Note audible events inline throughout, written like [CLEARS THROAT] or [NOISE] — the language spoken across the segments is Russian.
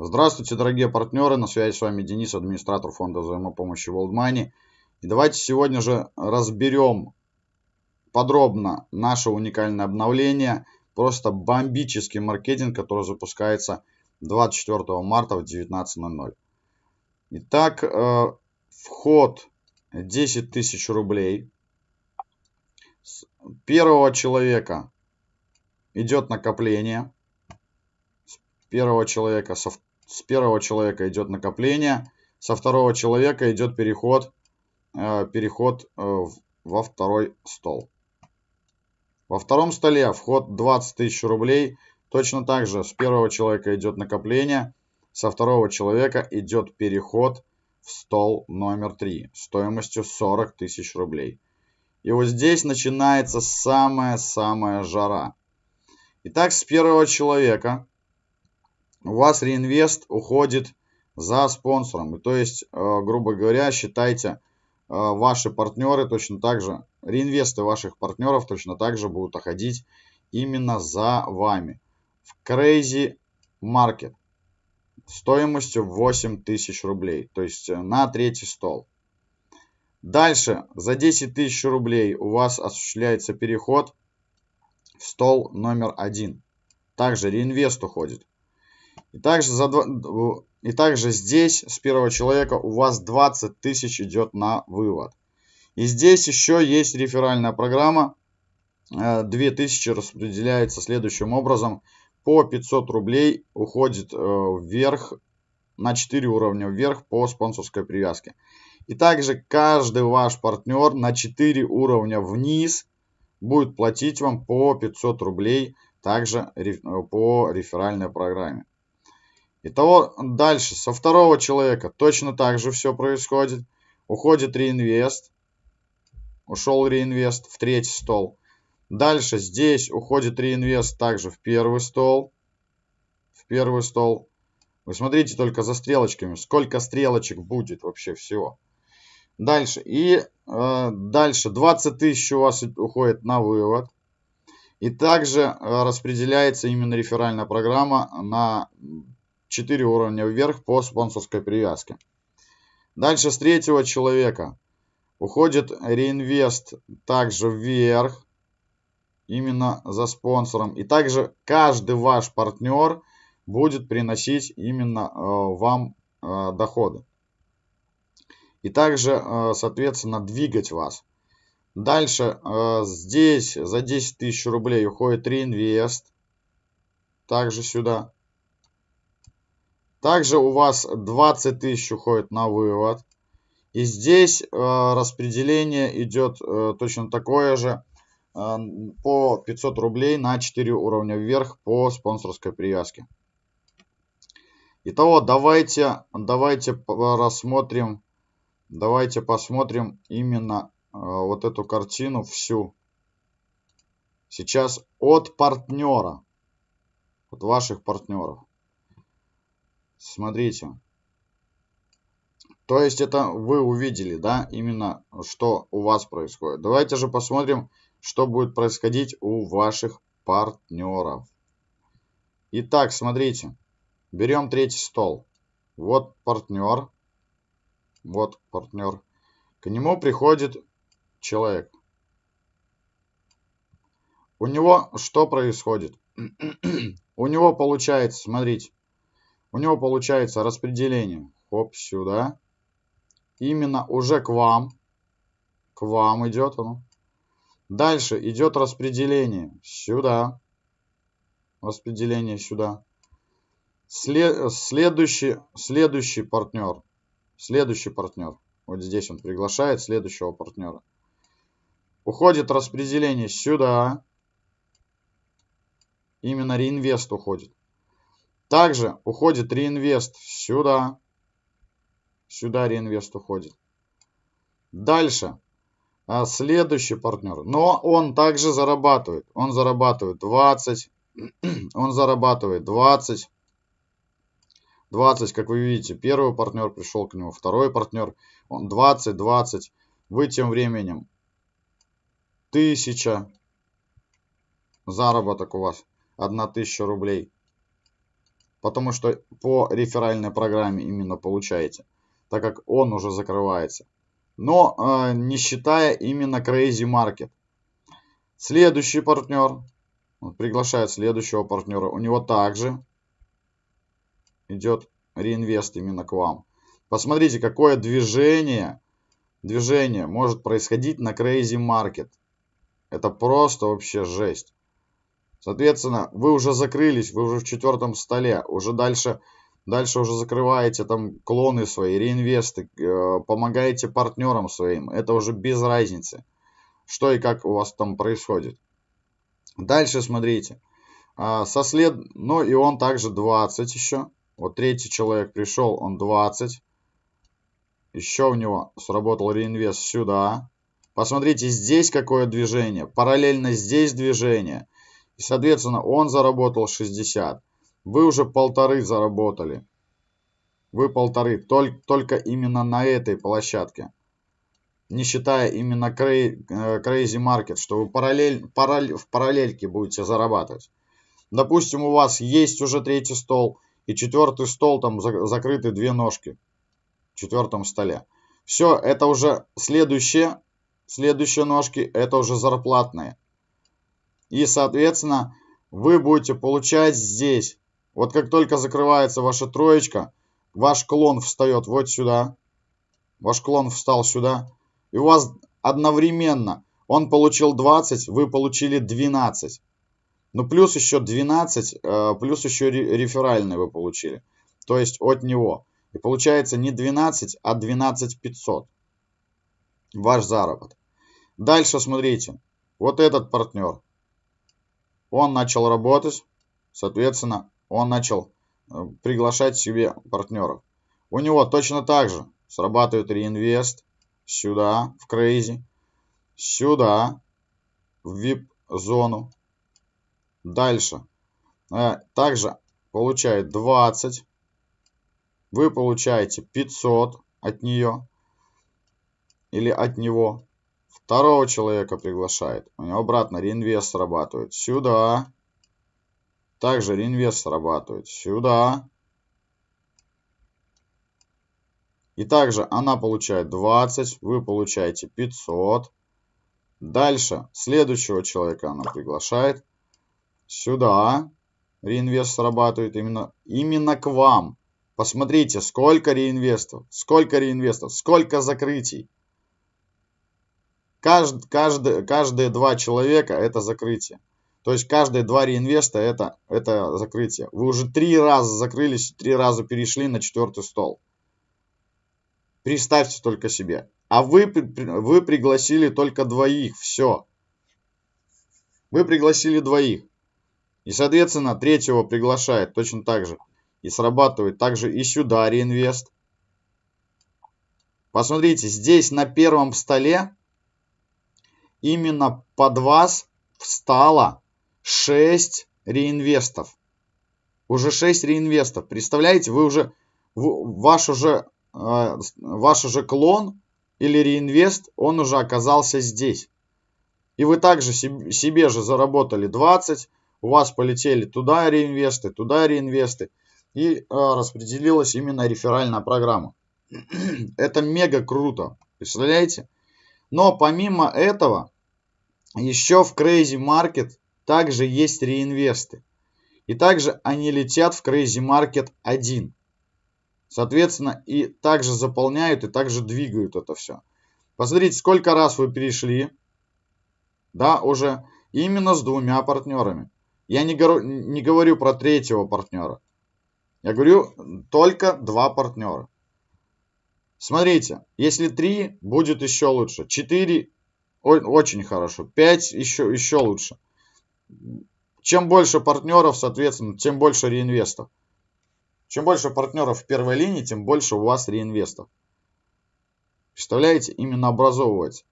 Здравствуйте, дорогие партнеры, на связи с вами Денис, администратор фонда взаимопомощи World Money. И давайте сегодня же разберем подробно наше уникальное обновление, просто бомбический маркетинг, который запускается 24 марта в 19.00. Итак, э, вход 10 тысяч рублей. С первого человека идет накопление. С первого человека, со, с первого человека идет накопление. Со второго человека идет переход, э, переход э, во второй стол. Во втором столе вход 20 тысяч рублей. Точно так же с первого человека идет накопление. Со второго человека идет переход в стол номер 3 стоимостью 40 тысяч рублей. И вот здесь начинается самая-самая жара. Итак, с первого человека у вас реинвест уходит за спонсором. И то есть, э, грубо говоря, считайте, э, ваши партнеры точно так же, реинвесты ваших партнеров точно так же будут уходить именно за вами. В Crazy Market стоимостью 8 тысяч рублей, то есть э, на третий стол. Дальше за 10 тысяч рублей у вас осуществляется переход в стол номер один. Также реинвест уходит. И также, за, и также здесь с первого человека у вас 20 тысяч идет на вывод. И здесь еще есть реферальная программа. 2000 э, распределяется следующим образом. По 500 рублей уходит э, вверх на 4 уровня вверх по спонсорской привязке. И также каждый ваш партнер на 4 уровня вниз будет платить вам по 500 рублей также по реферальной программе. Итого дальше со второго человека точно так же все происходит. Уходит реинвест. Ушел реинвест в третий стол. Дальше здесь уходит реинвест также в первый стол. В первый стол. Вы смотрите только за стрелочками. Сколько стрелочек будет вообще всего. Дальше. И э, дальше 20 тысяч у вас уходит на вывод. И также э, распределяется именно реферальная программа на 4 уровня вверх по спонсорской привязке. Дальше с третьего человека уходит реинвест также вверх, именно за спонсором. И также каждый ваш партнер будет приносить именно э, вам э, доходы. И также, э, соответственно, двигать вас. Дальше э, здесь за 10 тысяч рублей уходит реинвест. Также сюда. Также у вас 20 тысяч уходит на вывод. И здесь э, распределение идет э, точно такое же э, по 500 рублей на 4 уровня вверх по спонсорской привязке. Итого давайте, давайте рассмотрим, давайте посмотрим именно э, вот эту картину всю. Сейчас от партнера, от ваших партнеров. Смотрите. То есть это вы увидели, да, именно что у вас происходит. Давайте же посмотрим, что будет происходить у ваших партнеров. Итак, смотрите. Берем третий стол. Вот партнер. Вот партнер. К нему приходит человек. У него что происходит? [CLEARS THROAT] у него получается, смотрите, у него получается распределение. Хоп, сюда. Именно уже к вам. К вам идет оно. Дальше идет распределение. Сюда. Распределение сюда. След, следующий, следующий партнер. Следующий партнер. Вот здесь он приглашает следующего партнера. Уходит распределение сюда. Именно реинвест уходит. Также уходит реинвест сюда. Сюда реинвест уходит. Дальше. А, следующий партнер. Но он также зарабатывает. Он зарабатывает 20. [CLEARS THROAT] Он зарабатывает 20. 20, как вы видите, первый партнер пришел к нему, второй партнер, он 20, 20. Вы тем временем 1000 заработок у вас, 1000 рублей. Потому что по реферальной программе именно получаете, так как он уже закрывается. Но э, не считая именно Crazy Market. Следующий партнер. Приглашает следующего партнера. У него также идет реинвест именно к вам. Посмотрите, какое движение, движение может происходить на Crazy Market. Это просто вообще жесть. Соответственно, вы уже закрылись, вы уже в четвертом столе, уже дальше, дальше уже закрываете там клоны свои, реинвесты, э, помогаете партнерам своим. Это уже без разницы, что и как у вас там происходит. Дальше смотрите. А, со след... Ну и он также 20 еще. Вот третий человек пришел, он 20. Еще у него сработал реинвест сюда. Посмотрите, здесь какое движение. Параллельно здесь движение. И, соответственно, он заработал 60. Вы уже полторы заработали. Вы полторы. Только, только именно на этой площадке. Не считая именно э, Crazy Market, что вы параллель, параллель, в параллельке будете зарабатывать. Допустим, у вас есть уже третий стол и четвертый стол, там закрыты две ножки в четвертом столе. Все, это уже следующие, следующие ножки, это уже зарплатные. И, соответственно, вы будете получать здесь. Вот как только закрывается ваша троечка, ваш клон встает вот сюда. Ваш клон встал сюда. И у вас одновременно он получил 20, вы получили 12. Ну, плюс еще 12, э, плюс еще реферальный вы получили. То есть от него. И получается не 12, а 12 500. Ваш заработок. Дальше смотрите. Вот этот партнер. Он начал работать. Соответственно, он начал э, приглашать себе партнеров. У него точно так же срабатывает реинвест. Сюда, в Crazy. Сюда, в VIP-зону. Дальше. Э, также получает 20. Вы получаете 500 от нее. Или от него. Второго человека приглашает. У него обратно реинвест срабатывает. Сюда. Также реинвест срабатывает. Сюда. И также она получает 20. Вы получаете 500. Дальше следующего человека она приглашает сюда. Реинвест срабатывает именно, именно к вам. Посмотрите, сколько реинвестов, сколько реинвестов, сколько закрытий. Кажд, каждый, каждые два человека это закрытие. То есть каждые два реинвеста это, это закрытие. Вы уже три раза закрылись, три раза перешли на четвертый стол. Представьте только себе. А вы, вы пригласили только двоих. Все. Вы пригласили двоих. И, соответственно, третьего приглашает точно так же. И срабатывает также и сюда реинвест. Посмотрите, здесь на первом столе именно под вас встало 6 реинвестов. Уже 6 реинвестов. Представляете, вы уже, ваш уже, э, ваш уже клон или реинвест, он уже оказался здесь. И вы также себе, же заработали 20, у вас полетели туда реинвесты, туда реинвесты. И э, распределилась именно реферальная программа. [CLEARS THROAT] Это мега круто. Представляете? Но помимо этого, еще в Crazy Market также есть реинвесты. И также они летят в Crazy Market 1. Соответственно, и также заполняют, и также двигают это все. Посмотрите, сколько раз вы перешли. Да, уже именно с двумя партнерами. Я не не говорю про третьего партнера. Я говорю только два партнера. Смотрите, если три, будет еще лучше. Четыре очень хорошо. Пять еще, еще лучше. Чем больше партнеров, соответственно, тем больше реинвестов. Чем больше партнеров в первой линии, тем больше у вас реинвестов. Представляете? Именно образовывается.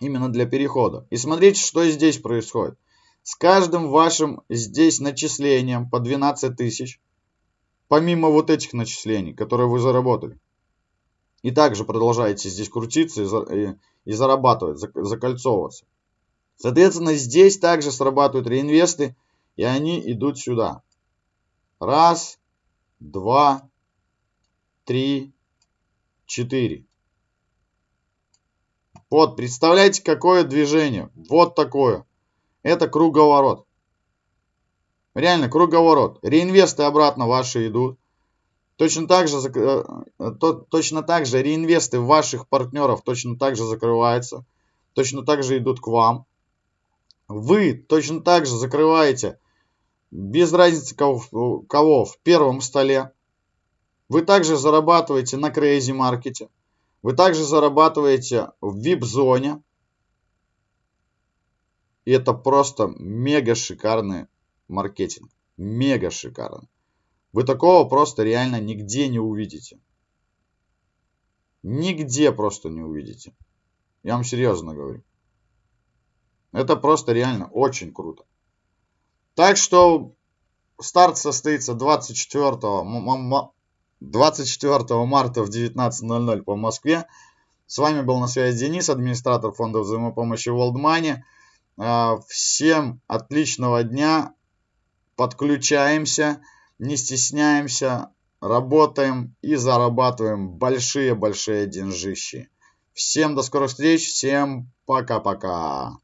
Именно для перехода. И смотрите, что здесь происходит. С каждым вашим здесь начислением по 12 тысяч, помимо вот этих начислений, которые вы заработали, и также продолжаете здесь крутиться и, и, и зарабатывать, закольцовываться. Соответственно, здесь также срабатывают реинвесты, и они идут сюда. Раз, два, три, четыре. Вот, представляете, какое движение. Вот такое. Это круговорот. Реально, круговорот. Реинвесты обратно ваши идут. Точно так же, э, то, точно так же реинвесты ваших партнеров точно так же закрываются. Точно так же идут к вам. Вы точно так же закрываете, без разницы кого, кого в первом столе. Вы также зарабатываете на Crazy Market. Вы также зарабатываете в VIP-зоне. И это просто мега шикарный маркетинг. Мега шикарный. Вы такого просто реально нигде не увидите. Нигде просто не увидите. Я вам серьезно говорю. Это просто реально очень круто. Так что старт состоится 24 24 марта в 19.00 по Москве. С вами был на связи Денис, администратор фонда взаимопомощи World Money. А, всем отличного дня. Подключаемся, не стесняемся, работаем и зарабатываем большие-большие деньжищи. Всем до скорых встреч, всем пока-пока.